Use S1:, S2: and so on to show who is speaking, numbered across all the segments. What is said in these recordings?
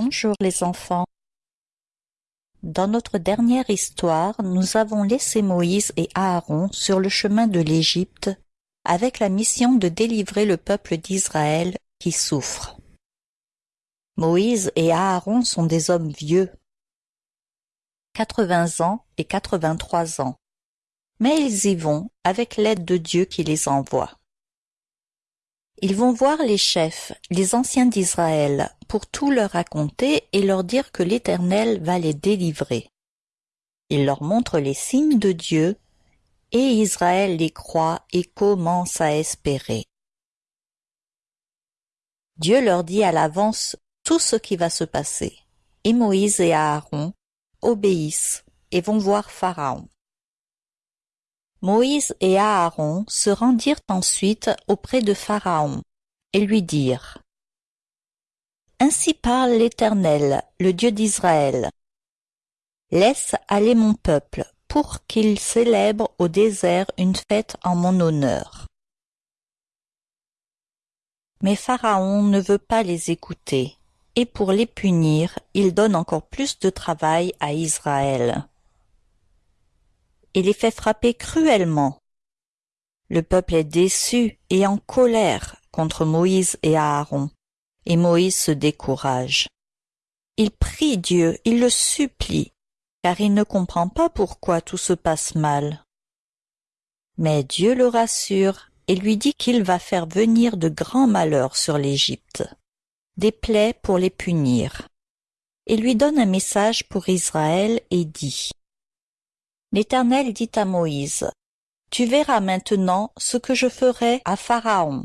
S1: Bonjour les enfants. Dans notre dernière histoire, nous avons laissé Moïse et Aaron sur le chemin de l'Égypte avec la mission de délivrer le peuple d'Israël qui souffre. Moïse et Aaron sont des hommes vieux, 80 ans et 83 ans, mais ils y vont avec l'aide de Dieu qui les envoie. Ils vont voir les chefs, les anciens d'Israël, pour tout leur raconter et leur dire que l'Éternel va les délivrer. Ils leur montrent les signes de Dieu, et Israël les croit et commence à espérer. Dieu leur dit à l'avance tout ce qui va se passer, et Moïse et Aaron obéissent et vont voir Pharaon. Moïse et Aaron se rendirent ensuite auprès de Pharaon, et lui dirent Ainsi parle l'Éternel, le Dieu d'Israël. Laisse aller mon peuple, pour qu'il célèbre au désert une fête en mon honneur. Mais Pharaon ne veut pas les écouter, et pour les punir, il donne encore plus de travail à Israël et les fait frapper cruellement. Le peuple est déçu et en colère contre Moïse et Aaron, et Moïse se décourage. Il prie Dieu, il le supplie, car il ne comprend pas pourquoi tout se passe mal. Mais Dieu le rassure et lui dit qu'il va faire venir de grands malheurs sur l'Égypte, des plaies pour les punir, et lui donne un message pour Israël et dit L'Éternel dit à Moïse, Tu verras maintenant ce que je ferai à Pharaon.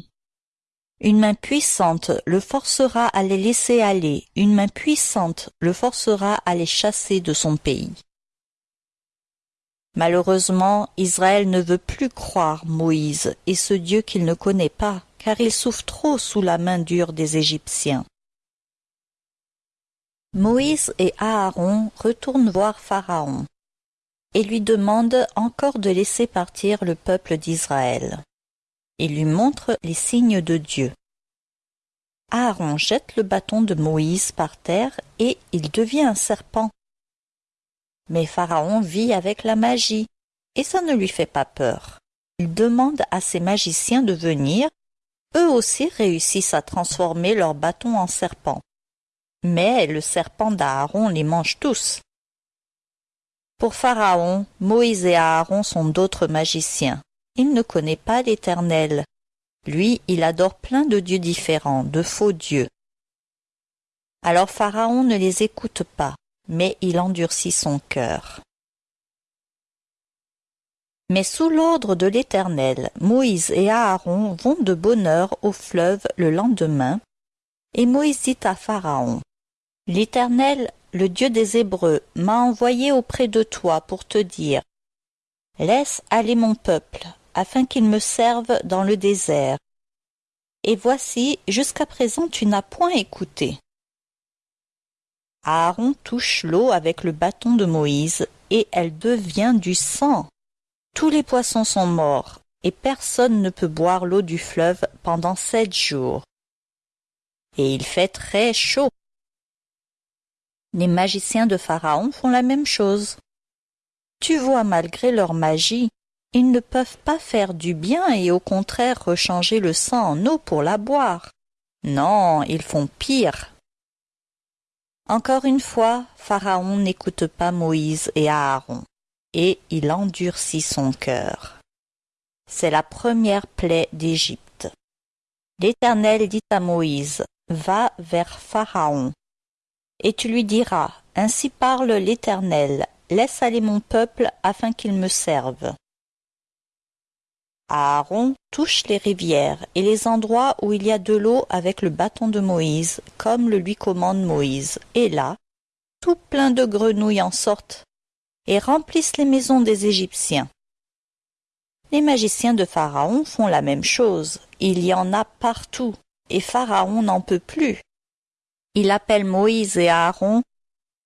S1: Une main puissante le forcera à les laisser aller, une main puissante le forcera à les chasser de son pays. Malheureusement, Israël ne veut plus croire Moïse et ce Dieu qu'il ne connaît pas, car il souffre trop sous la main dure des Égyptiens. Moïse et Aaron retournent voir Pharaon et lui demande encore de laisser partir le peuple d'Israël. Il lui montre les signes de Dieu. Aaron jette le bâton de Moïse par terre et il devient un serpent. Mais Pharaon vit avec la magie, et ça ne lui fait pas peur. Il demande à ses magiciens de venir. Eux aussi réussissent à transformer leur bâton en serpent. Mais le serpent d'Aaron les mange tous. Pour Pharaon, Moïse et Aaron sont d'autres magiciens. Il ne connaît pas l'Éternel. Lui, il adore plein de dieux différents, de faux dieux. Alors Pharaon ne les écoute pas, mais il endurcit son cœur. Mais sous l'ordre de l'Éternel, Moïse et Aaron vont de bonne heure au fleuve le lendemain, et Moïse dit à Pharaon, L'Éternel le Dieu des Hébreux, m'a envoyé auprès de toi pour te dire Laisse aller mon peuple, afin qu'il me serve dans le désert. Et voici, jusqu'à présent tu n'as point écouté. Aaron touche l'eau avec le bâton de Moïse, et elle devient du sang. Tous les poissons sont morts, et personne ne peut boire l'eau du fleuve pendant sept jours. Et il fait très chaud. Les magiciens de Pharaon font la même chose. Tu vois, malgré leur magie, ils ne peuvent pas faire du bien et au contraire rechanger le sang en eau pour la boire. Non, ils font pire. Encore une fois, Pharaon n'écoute pas Moïse et Aaron, et il endurcit son cœur. C'est la première plaie d'Égypte. L'Éternel dit à Moïse, Va vers Pharaon, et tu lui diras, Ainsi parle l'Éternel, laisse aller mon peuple afin qu'il me serve. Aaron touche les rivières et les endroits où il y a de l'eau avec le bâton de Moïse, comme le lui commande Moïse, et là, tout plein de grenouilles en sortent et remplissent les maisons des Égyptiens. Les magiciens de Pharaon font la même chose, il y en a partout, et Pharaon n'en peut plus. Il appelle Moïse et Aaron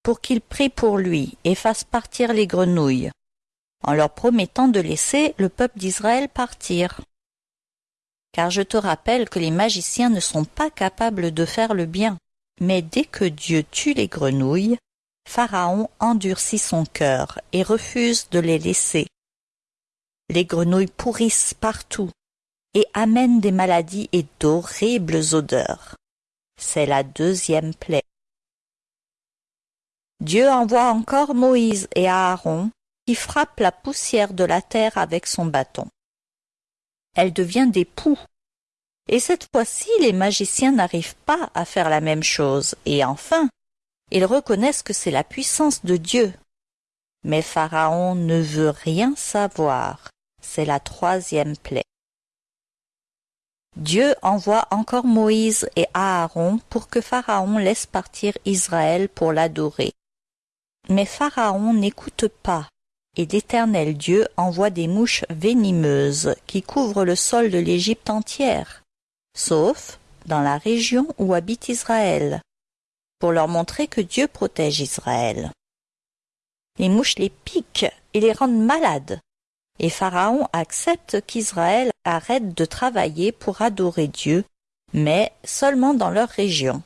S1: pour qu'ils prient pour lui et fassent partir les grenouilles, en leur promettant de laisser le peuple d'Israël partir. Car je te rappelle que les magiciens ne sont pas capables de faire le bien, Mais dès que Dieu tue les grenouilles, Pharaon endurcit son cœur et refuse de les laisser. Les grenouilles pourrissent partout et amènent des maladies et d'horribles odeurs. C'est la deuxième plaie. Dieu envoie encore Moïse et Aaron qui frappent la poussière de la terre avec son bâton. Elle devient des poux. Et cette fois-ci, les magiciens n'arrivent pas à faire la même chose, et enfin, ils reconnaissent que c'est la puissance de Dieu. Mais Pharaon ne veut rien savoir. C'est la troisième plaie. Dieu envoie encore Moïse et Aaron pour que Pharaon laisse partir Israël pour l'adorer. Mais Pharaon n'écoute pas, et l'Éternel Dieu envoie des mouches venimeuses qui couvrent le sol de l'Égypte entière, sauf dans la région où habite Israël, pour leur montrer que Dieu protège Israël. Les mouches les piquent et les rendent malades, et Pharaon accepte qu'Israël arrête de travailler pour adorer Dieu, mais seulement dans leur région.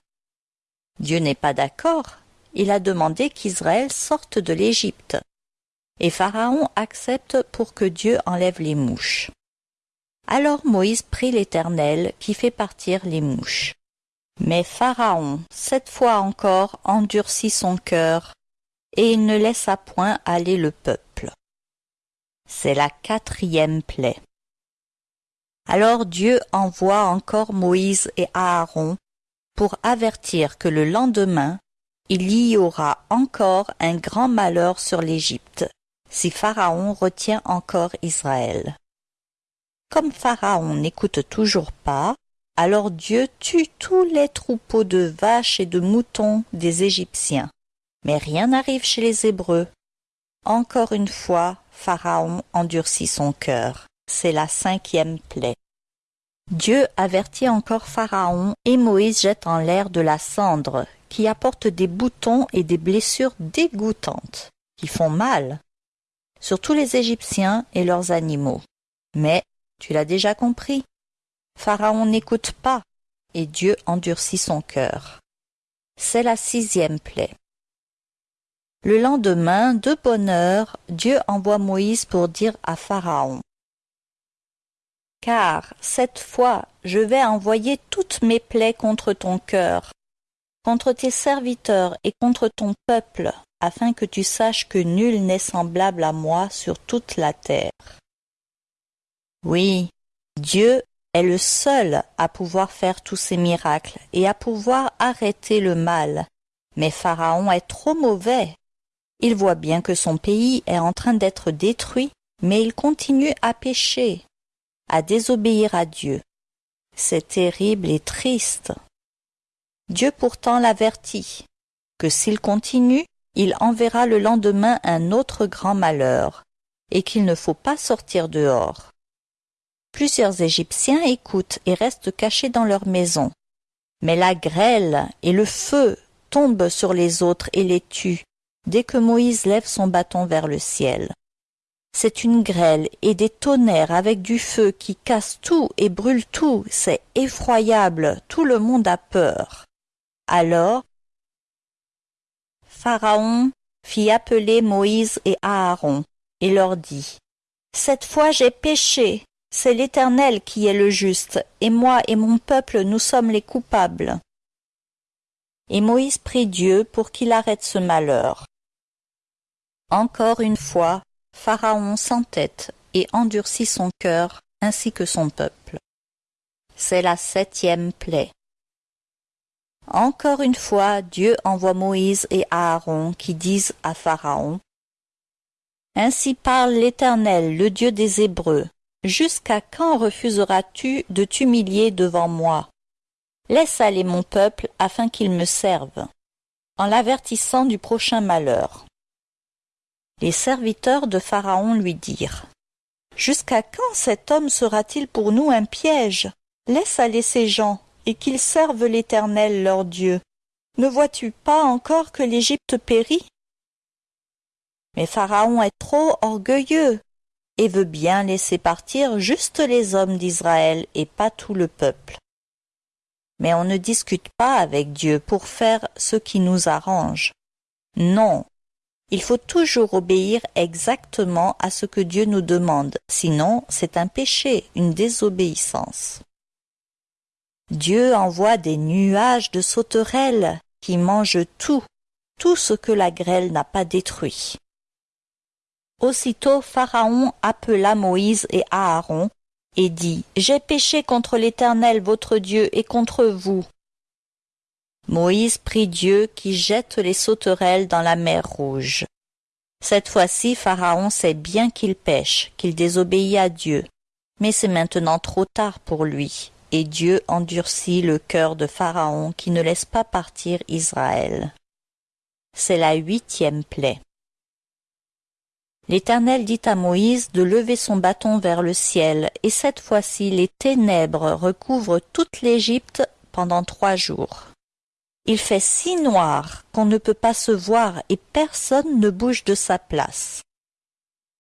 S1: Dieu n'est pas d'accord il a demandé qu'Israël sorte de l'Égypte. Et Pharaon accepte pour que Dieu enlève les mouches. Alors Moïse prie l'Éternel qui fait partir les mouches. Mais Pharaon, cette fois encore, endurcit son cœur, et il ne laissa point aller le peuple. C'est la quatrième plaie. Alors Dieu envoie encore Moïse et Aaron pour avertir que le lendemain il y aura encore un grand malheur sur l'Égypte, si Pharaon retient encore Israël. Comme Pharaon n'écoute toujours pas, alors Dieu tue tous les troupeaux de vaches et de moutons des Égyptiens. Mais rien n'arrive chez les Hébreux. Encore une fois, Pharaon endurcit son cœur. C'est la cinquième plaie. Dieu avertit encore Pharaon et Moïse jette en l'air de la cendre qui apporte des boutons et des blessures dégoûtantes, qui font mal, surtout les Égyptiens et leurs animaux. Mais, tu l'as déjà compris, Pharaon n'écoute pas, et Dieu endurcit son cœur. C'est la sixième plaie. Le lendemain, de bonne heure, Dieu envoie Moïse pour dire à Pharaon Car cette fois je vais envoyer toutes mes plaies contre ton cœur, contre tes serviteurs et contre ton peuple, afin que tu saches que nul n'est semblable à moi sur toute la terre. Oui, Dieu est le seul à pouvoir faire tous ces miracles et à pouvoir arrêter le mal. Mais Pharaon est trop mauvais. Il voit bien que son pays est en train d'être détruit, mais il continue à pécher, à désobéir à Dieu. C'est terrible et triste. Dieu pourtant l'avertit que s'il continue, il enverra le lendemain un autre grand malheur, et qu'il ne faut pas sortir dehors. Plusieurs Égyptiens écoutent et restent cachés dans leurs maisons. Mais la grêle et le feu tombent sur les autres et les tuent, dès que Moïse lève son bâton vers le ciel. C'est une grêle et des tonnerres avec du feu qui cassent tout et brûlent tout, c'est effroyable, tout le monde a peur. Alors Pharaon fit appeler Moïse et Aaron, et leur dit Cette fois j'ai péché, c'est l'Éternel qui est le juste, et moi et mon peuple nous sommes les coupables. Et Moïse prie Dieu pour qu'il arrête ce malheur. Encore une fois, Pharaon s'entête et endurcit son cœur ainsi que son peuple. C'est la septième plaie. Encore une fois, Dieu envoie Moïse et Aaron qui disent à Pharaon Ainsi parle l'Éternel, le Dieu des Hébreux. Jusqu'à quand refuseras-tu de t'humilier devant moi? Laisse aller mon peuple afin qu'il me serve, en l'avertissant du prochain malheur. Les serviteurs de Pharaon lui dirent Jusqu'à quand cet homme sera-t-il pour nous un piège? Laisse aller ces gens, et qu'ils servent l'Éternel leur Dieu. Ne vois-tu pas encore que l'Égypte périt? Mais Pharaon est trop orgueilleux et veut bien laisser partir juste les hommes d'Israël et pas tout le peuple. mais on ne discute pas avec Dieu pour faire ce qui nous arrange. Non, il faut toujours obéir exactement à ce que Dieu nous demande, sinon c'est un péché, une désobéissance. Dieu envoie des nuages de sauterelles qui mangent tout, tout ce que la grêle n'a pas détruit. Aussitôt Pharaon appela Moïse et Aaron et dit J'ai péché contre l'Éternel votre Dieu et contre vous. Moïse prie Dieu qui jette les sauterelles dans la mer Rouge. Cette fois-ci, Pharaon sait bien qu'il pêche, qu'il désobéit à Dieu. Mais c'est maintenant trop tard pour lui, et Dieu endurcit le cœur de Pharaon qui ne laisse pas partir Israël. C'est la huitième plaie. L'Éternel dit à Moïse de lever son bâton vers le ciel, et cette fois-ci les ténèbres recouvrent toute l'Égypte pendant trois jours. Il fait si noir qu'on ne peut pas se voir et personne ne bouge de sa place.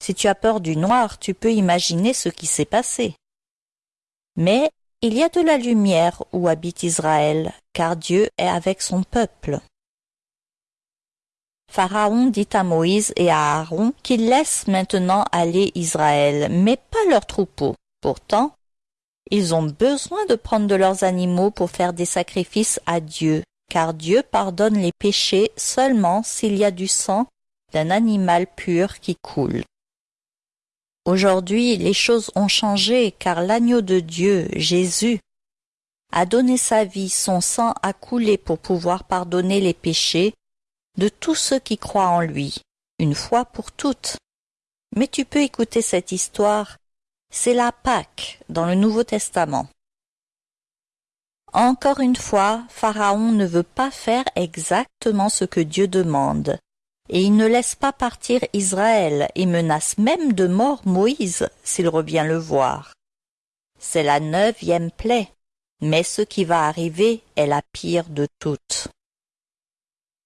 S1: Si tu as peur du noir, tu peux imaginer ce qui s'est passé. Mais il y a de la lumière où habite Israël, car Dieu est avec son peuple. Pharaon dit à Moïse et à Aaron qu'ils laissent maintenant aller Israël, mais pas leurs troupeaux. Pourtant, ils ont besoin de prendre de leurs animaux pour faire des sacrifices à Dieu, car Dieu pardonne les péchés seulement s'il y a du sang d'un animal pur qui coule. Aujourd'hui, les choses ont changé car l'agneau de Dieu, Jésus, a donné sa vie, son sang a coulé pour pouvoir pardonner les péchés de tous ceux qui croient en lui, une fois pour toutes. Mais tu peux écouter cette histoire, c'est la Pâque dans le Nouveau Testament. Encore une fois, Pharaon ne veut pas faire exactement ce que Dieu demande, et il ne laisse pas partir Israël et menace même de mort Moïse s'il revient le voir. C'est la neuvième plaie, mais ce qui va arriver est la pire de toutes.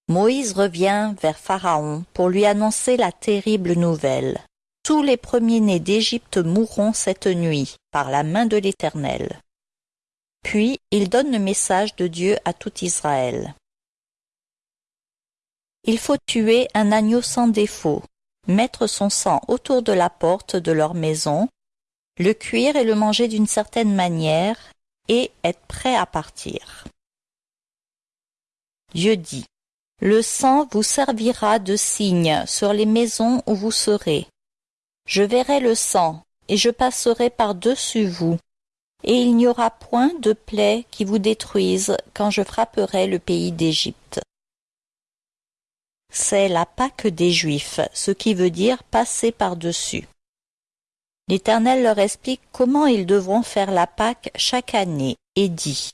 S1: Moïse revient vers Pharaon pour lui annoncer la terrible nouvelle. Tous les premiers-nés d'Égypte mourront cette nuit par la main de l'Éternel. Puis il donne le message de Dieu à tout Israël. Il faut tuer un agneau sans défaut, mettre son sang autour de la porte de leur maison, le cuire et le manger d'une certaine manière, et être prêt à partir. Dieu dit, Le sang vous servira de signe sur les maisons où vous serez. Je verrai le sang, et je passerai par-dessus vous, et il n'y aura point de plaie qui vous détruise quand je frapperai le pays d'Égypte. C'est la Pâque des Juifs, ce qui veut dire passer par-dessus. L'Éternel leur explique comment ils devront faire la Pâque chaque année et dit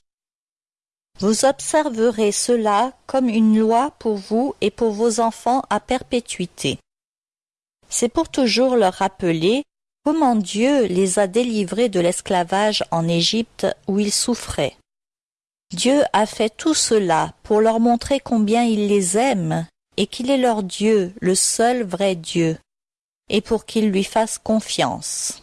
S1: Vous observerez cela comme une loi pour vous et pour vos enfants à perpétuité. C'est pour toujours leur rappeler Comment Dieu les a délivrés de l'esclavage en Égypte où ils souffraient? Dieu a fait tout cela pour leur montrer combien il les aime et qu'il est leur Dieu, le seul vrai Dieu, et pour qu'ils lui fassent confiance.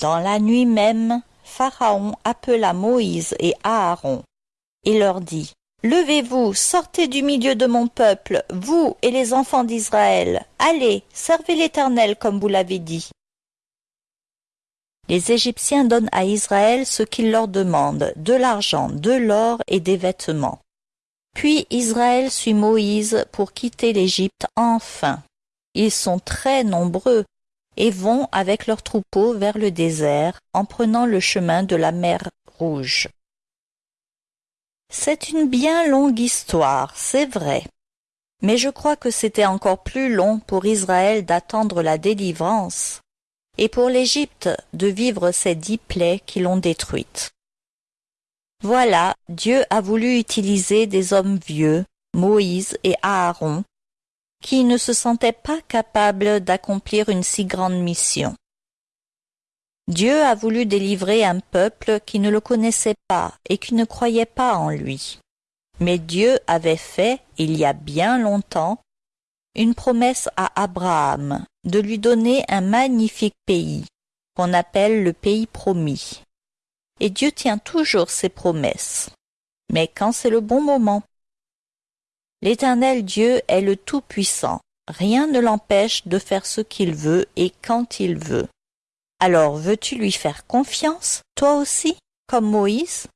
S1: Dans la nuit même, Pharaon appela Moïse et Aaron et leur dit Levez-vous, sortez du milieu de mon peuple, vous et les enfants d'Israël. Allez, servez l'Éternel comme vous l'avez dit. Les Égyptiens donnent à Israël ce qu'il leur demande, de l'argent, de l'or et des vêtements. Puis Israël suit Moïse pour quitter l'Égypte enfin. Ils sont très nombreux et vont avec leurs troupeaux vers le désert en prenant le chemin de la mer Rouge. C'est une bien longue histoire, c'est vrai. Mais je crois que c'était encore plus long pour Israël d'attendre la délivrance, et pour l'Égypte de vivre ces dix plaies qui l'ont détruite. Voilà, Dieu a voulu utiliser des hommes vieux, Moïse et Aaron, qui ne se sentaient pas capables d'accomplir une si grande mission. Dieu a voulu délivrer un peuple qui ne le connaissait pas et qui ne croyait pas en lui. Mais Dieu avait fait, il y a bien longtemps, une promesse à Abraham de lui donner un magnifique pays, qu'on appelle le pays promis. et Dieu tient toujours ses promesses. Mais quand c'est le bon moment? L'Éternel Dieu est le Tout-Puissant. Rien ne l'empêche de faire ce qu'il veut et quand il veut. Alors veux-tu lui faire confiance, toi aussi, comme Moïse?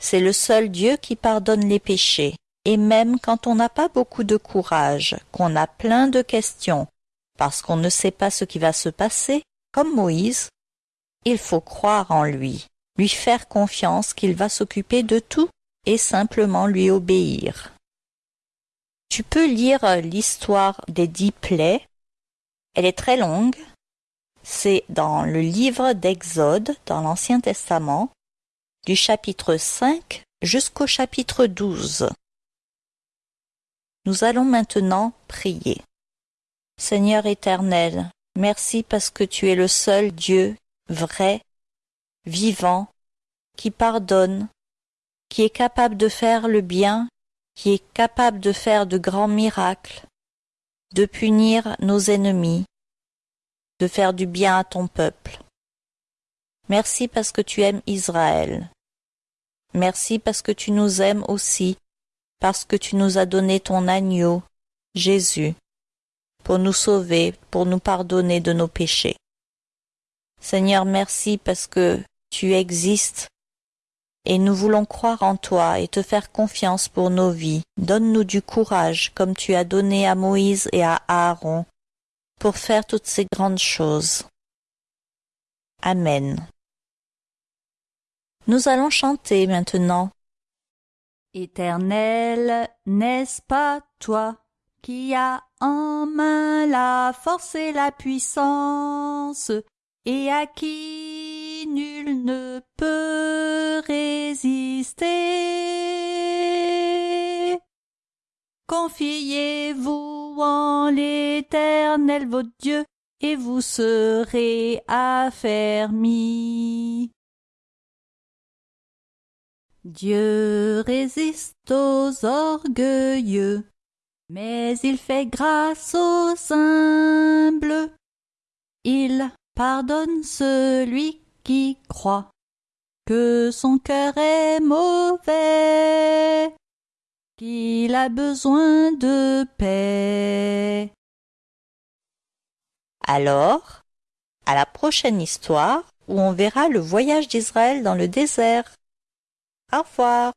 S1: C'est le seul Dieu qui pardonne les péchés, et même quand on n'a pas beaucoup de courage, qu'on a plein de questions, parce qu'on ne sait pas ce qui va se passer, comme Moïse, il faut croire en lui, lui faire confiance qu'il va s'occuper de tout et simplement lui obéir. Tu peux lire l'histoire des dix plaies. Elle est très longue. C'est dans le livre d'Exode, dans l'Ancien Testament, du chapitre 5 jusqu'au chapitre 12. Nous allons maintenant prier. Seigneur éternel, merci parce que tu es le seul Dieu vrai, vivant, qui pardonne, qui est capable de faire le bien, qui est capable de faire de grands miracles, de punir nos ennemis, de faire du bien à ton peuple. Merci parce que tu aimes Israël. Merci parce que tu nous aimes aussi, parce que tu nous as donné ton agneau, Jésus, pour nous sauver, pour nous pardonner de nos péchés. Seigneur, merci parce que tu existes et nous voulons croire en toi et te faire confiance pour nos vies. Donne-nous du courage comme tu as donné à Moïse et à Aaron pour faire toutes ces grandes choses. Amen. Nous allons chanter maintenant.
S2: Éternel, n'est-ce pas toi qui as en main la force et la puissance, et à qui nul ne peut résister? Confiez-vous en l'Éternel votre Dieu, et vous serez affermis. Dieu résiste aux orgueilleux, mais il fait grâce aux humbles. Il pardonne celui qui croit que son cœur est mauvais, qu'il a besoin de paix.
S1: Alors, à la prochaine histoire où on verra le voyage d'Israël dans le désert. Au revoir.